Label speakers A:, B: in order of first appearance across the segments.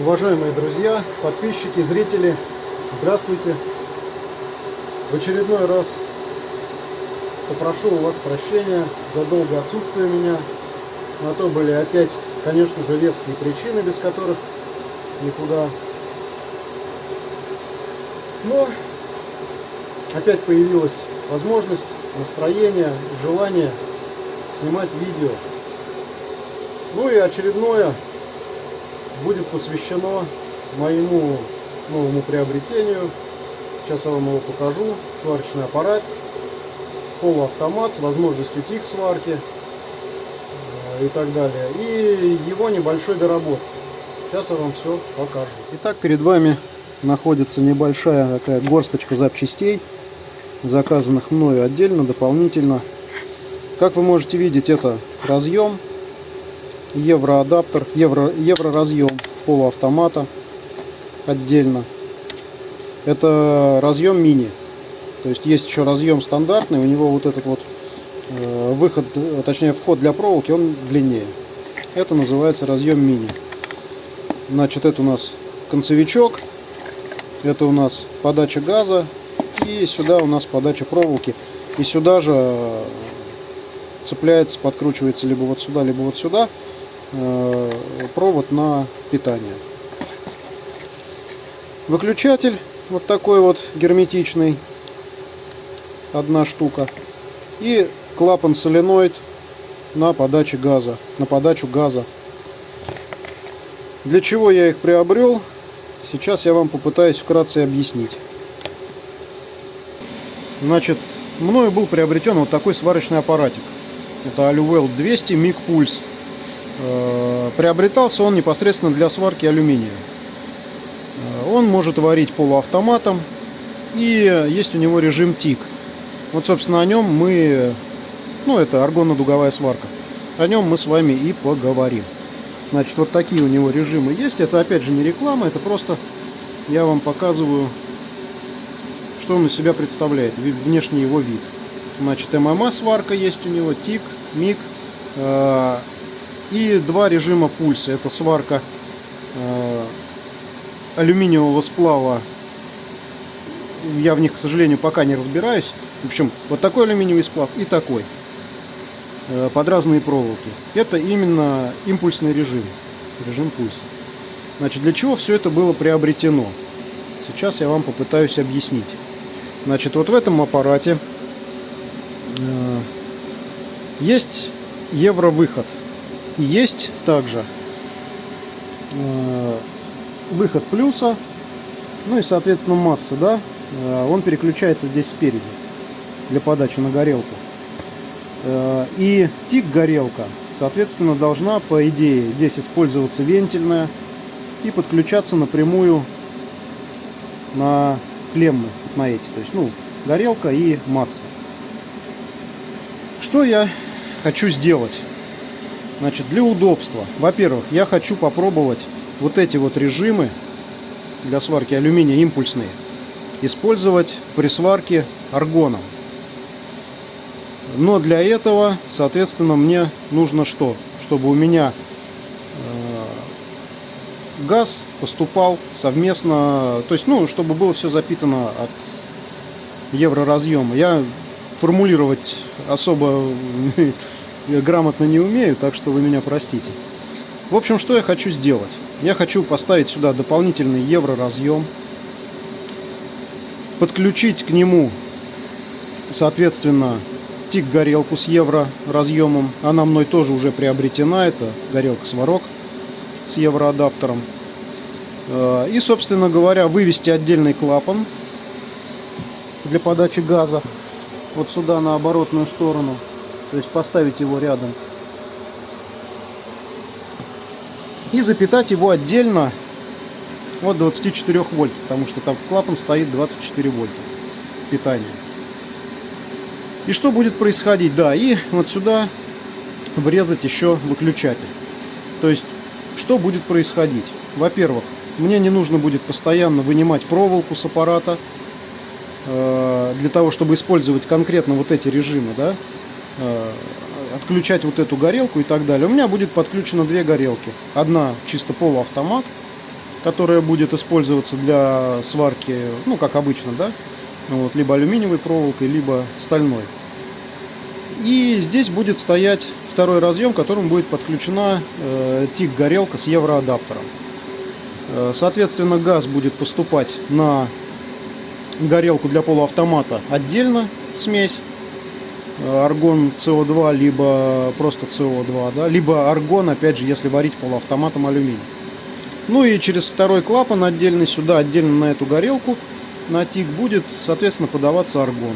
A: Уважаемые друзья, подписчики, зрители, здравствуйте! В очередной раз попрошу у вас прощения за долгое отсутствие меня. На то были опять, конечно же, веские причины, без которых никуда. Но опять появилась возможность, настроение, желание снимать видео. Ну и очередное будет посвящено моему новому приобретению. Сейчас я вам его покажу. Сварочный аппарат, полуавтомат с возможностью тик сварки э, и так далее. И его небольшой доработки. Сейчас я вам все покажу. Итак, перед вами находится небольшая такая горсточка запчастей, заказанных мною отдельно, дополнительно. Как вы можете видеть, это разъем евроадаптер, евро, евро разъем полуавтомата отдельно. Это разъем мини. То есть есть еще разъем стандартный, у него вот этот вот э, выход, точнее вход для проволоки, он длиннее. Это называется разъем мини. Значит, это у нас концевичок, это у нас подача газа и сюда у нас подача проволоки. И сюда же цепляется, подкручивается либо вот сюда, либо вот сюда Э, провод на питание. Выключатель вот такой вот герметичный, одна штука. И клапан соленоид на подаче газа, на подачу газа. Для чего я их приобрел, сейчас я вам попытаюсь вкратце объяснить. Значит, мною был приобретен вот такой сварочный аппаратик. Это Aluvel 200 MIG Pulse. Э, приобретался он непосредственно для сварки алюминия. Э, он может варить полуавтоматом и есть у него режим ТИК. Вот, собственно, о нем мы, ну, это аргонно-дуговая сварка. О нем мы с вами и поговорим. Значит, вот такие у него режимы есть. Это, опять же, не реклама, это просто я вам показываю, что он из себя представляет, внешний его вид. Значит, ММА сварка есть у него, ТИК, МИГ, э, и два режима пульса. Это сварка э, алюминиевого сплава. Я в них, к сожалению, пока не разбираюсь. В общем, вот такой алюминиевый сплав и такой. Э, под разные проволоки. Это именно импульсный режим. Режим пульса. Значит, для чего все это было приобретено? Сейчас я вам попытаюсь объяснить. Значит, вот в этом аппарате э, есть евровыход. Есть также э, выход плюса, ну и соответственно масса, да, э, он переключается здесь спереди для подачи на горелку. Э, и тик горелка, соответственно, должна по идее здесь использоваться вентильная и подключаться напрямую на клеммы на эти, то есть ну горелка и масса. Что я хочу сделать? Значит, для удобства. Во-первых, я хочу попробовать вот эти вот режимы для сварки алюминия импульсные использовать при сварке аргоном. Но для этого, соответственно, мне нужно что? Чтобы у меня э, газ поступал совместно, то есть, ну, чтобы было все запитано от евроразъема. Я формулировать особо грамотно не умею, так что вы меня простите. В общем, что я хочу сделать? Я хочу поставить сюда дополнительный евроразъем, подключить к нему, соответственно, тик-горелку с евроразъемом. Она мной тоже уже приобретена, это горелка сварок с евроадаптером. Э, и, собственно говоря, вывести отдельный клапан для подачи газа вот сюда на оборотную сторону – то есть поставить его рядом. И запитать его отдельно от 24 вольт, потому что там клапан стоит 24 вольта питания. И что будет происходить? Да, и вот сюда врезать еще выключатель. То есть, что будет происходить? Во-первых, мне не нужно будет постоянно вынимать проволоку с аппарата, э, для того, чтобы использовать конкретно вот эти режимы, да, отключать вот эту горелку и так далее. У меня будет подключено две горелки. Одна чисто полуавтомат, которая будет использоваться для сварки, ну, как обычно, да, вот, либо алюминиевой проволокой, либо стальной. И здесь будет стоять второй разъем, к которому будет подключена э, ТИК-горелка с евроадаптером. Э, соответственно, газ будет поступать на горелку для полуавтомата отдельно, смесь, э, аргон СО2, либо просто СО2, да, либо аргон, опять же, если варить полуавтоматом алюминий. Ну и через второй клапан отдельный сюда, отдельно на эту горелку, на ТИК будет, соответственно, подаваться аргон.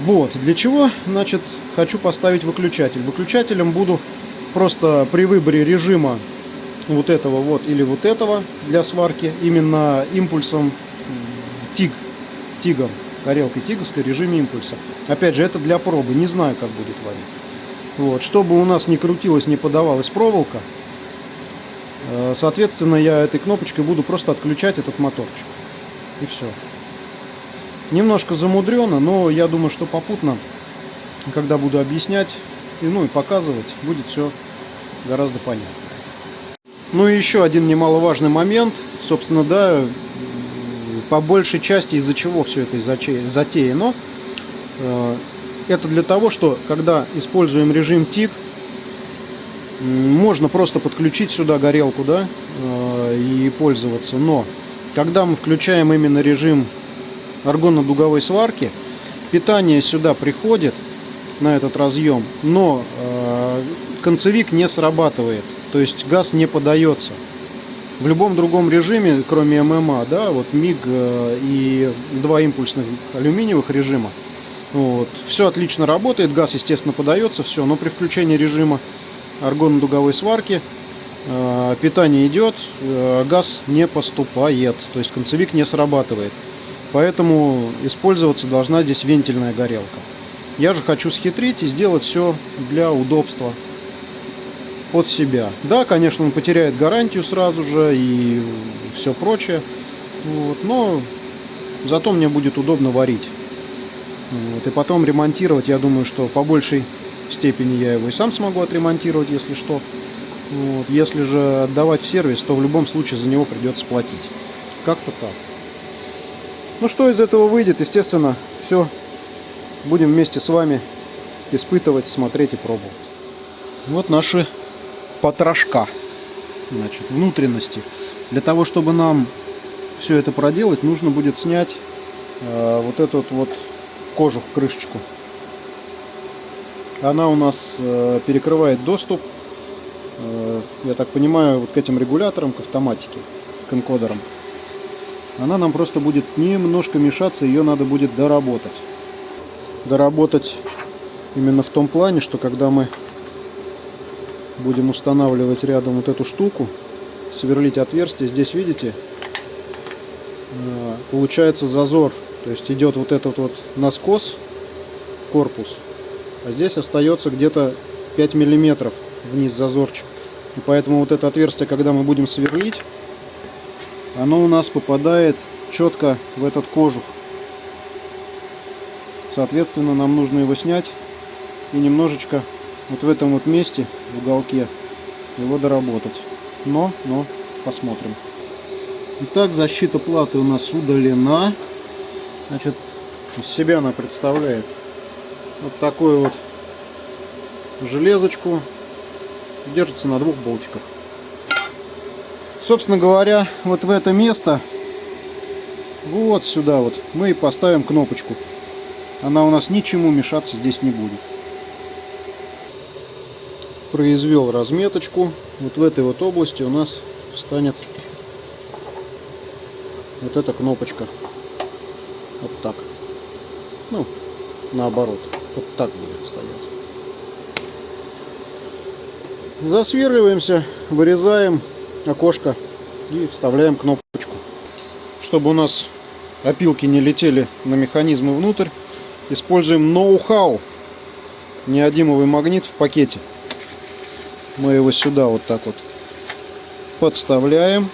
A: Вот, для чего, значит, хочу поставить выключатель. Выключателем буду просто при выборе режима вот этого вот или вот этого для сварки именно импульсом в ТИГ, ТИГом, горелкой тиговской режиме импульса. Опять же, это для пробы, не знаю, как будет варить. Вот, чтобы у нас не крутилась, не подавалась проволока, э, соответственно, я этой кнопочкой буду просто отключать этот моторчик. И все. Немножко замудрено, но я думаю, что попутно, когда буду объяснять и, ну, и показывать, будет все гораздо понятно. Ну и еще один немаловажный момент, собственно, да, по большей части из-за чего все это затеяно. Э, это для того, что когда используем режим тип, можно просто подключить сюда горелку, да, э, и пользоваться. Но когда мы включаем именно режим аргонно-дуговой сварки. Питание сюда приходит на этот разъем, но э, концевик не срабатывает, то есть газ не подается. В любом другом режиме, кроме ММА, да, вот МИГ э, и два импульсных алюминиевых режима, вот, все отлично работает, газ, естественно, подается, все, но при включении режима аргонно-дуговой сварки э, питание идет, э, газ не поступает, то есть концевик не срабатывает. Поэтому использоваться должна здесь вентильная горелка. Я же хочу схитрить и сделать все для удобства под себя. Да, конечно, он потеряет гарантию сразу же и все прочее. Вот, но зато мне будет удобно варить. Вот, и потом ремонтировать, я думаю, что по большей степени я его и сам смогу отремонтировать, если что. Вот, если же отдавать в сервис, то в любом случае за него придется платить. Как-то так. Ну что из этого выйдет, естественно, все будем вместе с вами испытывать, смотреть и пробовать. Вот наши потрошка, значит, внутренности. Для того, чтобы нам все это проделать, нужно будет снять э, вот эту вот кожух, крышечку. Она у нас э, перекрывает доступ, э, я так понимаю, вот к этим регуляторам, к автоматике, к энкодерам она нам просто будет немножко мешаться, ее надо будет доработать. Доработать именно в том плане, что когда мы будем устанавливать рядом вот эту штуку, сверлить отверстие, здесь видите, э, получается зазор, то есть идет вот этот вот наскос, корпус, а здесь остается где-то 5 миллиметров вниз зазорчик. И поэтому вот это отверстие, когда мы будем сверлить, оно у нас попадает четко в этот кожух. Соответственно, нам нужно его снять и немножечко вот в этом вот месте, в уголке, его доработать. Но, но, посмотрим. Итак, защита платы у нас удалена. Значит, из себя она представляет вот такую вот железочку. Держится на двух болтиках. Собственно говоря, вот в это место, вот сюда вот, мы и поставим кнопочку. Она у нас ничему мешаться здесь не будет. Произвел разметочку. Вот в этой вот области у нас встанет вот эта кнопочка. Вот так. Ну, наоборот. Вот так будет стоять. Засверливаемся, вырезаем окошко и вставляем кнопочку. Чтобы у нас опилки не летели на механизмы внутрь, используем ноу-хау. Неодимовый магнит в пакете. Мы его сюда вот так вот подставляем.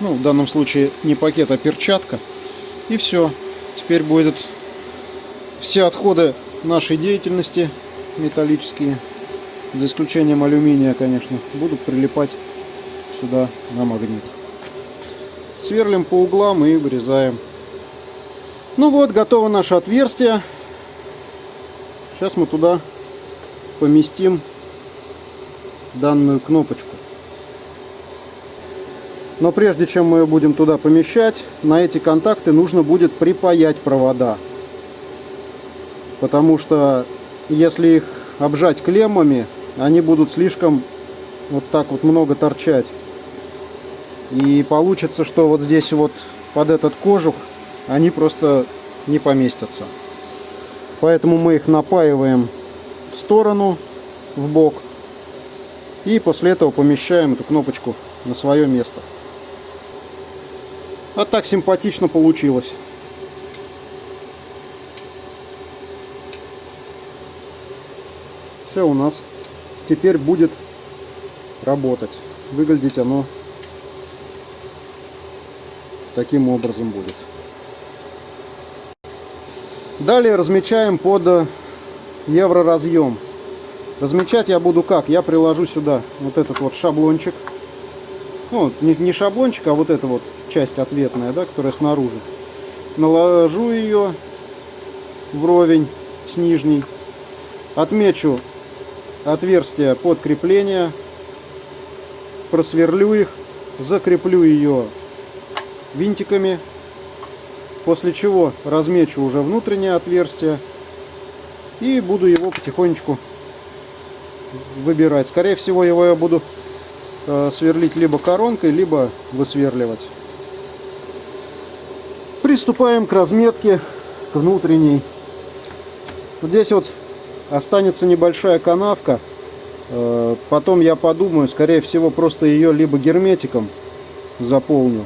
A: Ну, в данном случае не пакет, а перчатка. И все. Теперь будет все отходы нашей деятельности металлические за исключением алюминия, конечно, будут прилипать сюда на магнит. Сверлим по углам и вырезаем. Ну вот, готово наше отверстие. Сейчас мы туда поместим данную кнопочку. Но прежде чем мы ее будем туда помещать, на эти контакты нужно будет припаять провода. Потому что если их обжать клеммами, они будут слишком вот так вот много торчать. И получится, что вот здесь вот под этот кожух они просто не поместятся. Поэтому мы их напаиваем в сторону, в бок. И после этого помещаем эту кнопочку на свое место. Вот так симпатично получилось. Все у нас теперь будет работать. Выглядеть оно таким образом будет. Далее размечаем под евроразъем. Размечать я буду как? Я приложу сюда вот этот вот шаблончик. Ну, не, не шаблончик, а вот эта вот часть ответная, да, которая снаружи. Наложу ее вровень с нижней. Отмечу отверстия под крепление. Просверлю их. Закреплю ее винтиками. После чего размечу уже внутреннее отверстие. И буду его потихонечку выбирать. Скорее всего его я буду э, сверлить либо коронкой, либо высверливать. Приступаем к разметке, к внутренней. Вот здесь вот останется небольшая канавка. Э, потом я подумаю, скорее всего, просто ее либо герметиком заполню,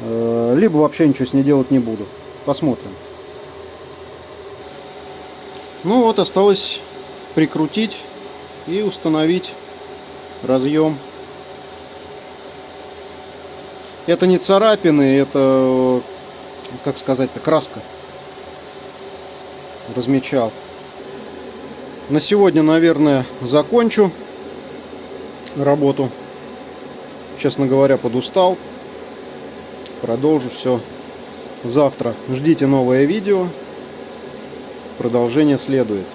A: э, либо вообще ничего с ней делать не буду. Посмотрим. Ну вот, осталось прикрутить и установить разъем. Это не царапины, это, как сказать-то, краска. Размечал. На сегодня, наверное, закончу работу. Честно говоря, подустал. Продолжу все завтра. Ждите новое видео. Продолжение следует.